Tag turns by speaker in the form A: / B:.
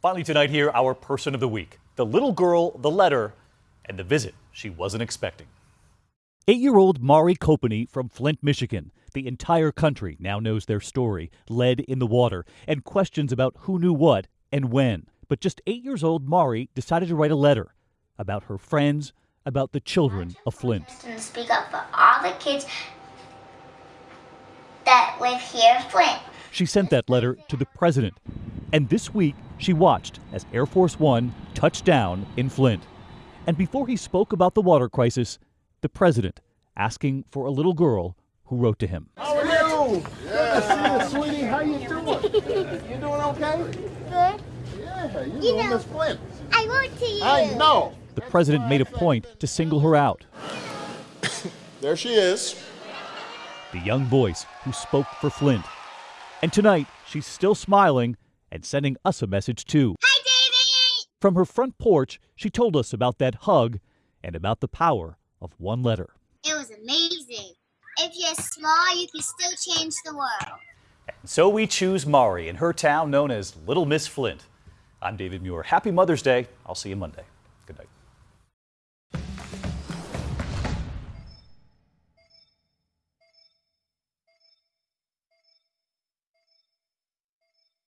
A: Finally, tonight, here, our person of the week the little girl, the letter, and the visit she wasn't expecting. Eight year old Mari Copeny from Flint, Michigan. The entire country now knows their story, lead in the water, and questions about who knew what and when. But just eight years old, Mari decided to write a letter about her friends, about the children of Flint.
B: And speak up for all the kids that live here in Flint.
A: She sent that letter to the president. And this week, she watched as Air Force One touched down in Flint. And before he spoke about the water crisis, the president asking for a little girl who wrote to him.
C: How are you? Good to see you, sweetie. How you doing? You doing okay?
B: Good.
C: Yeah, you,
B: You
C: doing
B: know-
C: Miss Flint.
B: I wrote to you.
C: I know.
A: The president made a point to single her out.
C: There she is.
A: the young voice who spoke for Flint. And tonight, she's still smiling and sending us a message too.
B: Hi, David.
A: From her front porch, she told us about that hug and about the power of one letter.
B: It was amazing. If you're small, you can still change the world.
A: And so we choose Mari in her town known as Little Miss Flint. I'm David Muir. Happy Mother's Day. I'll see you Monday. Good night.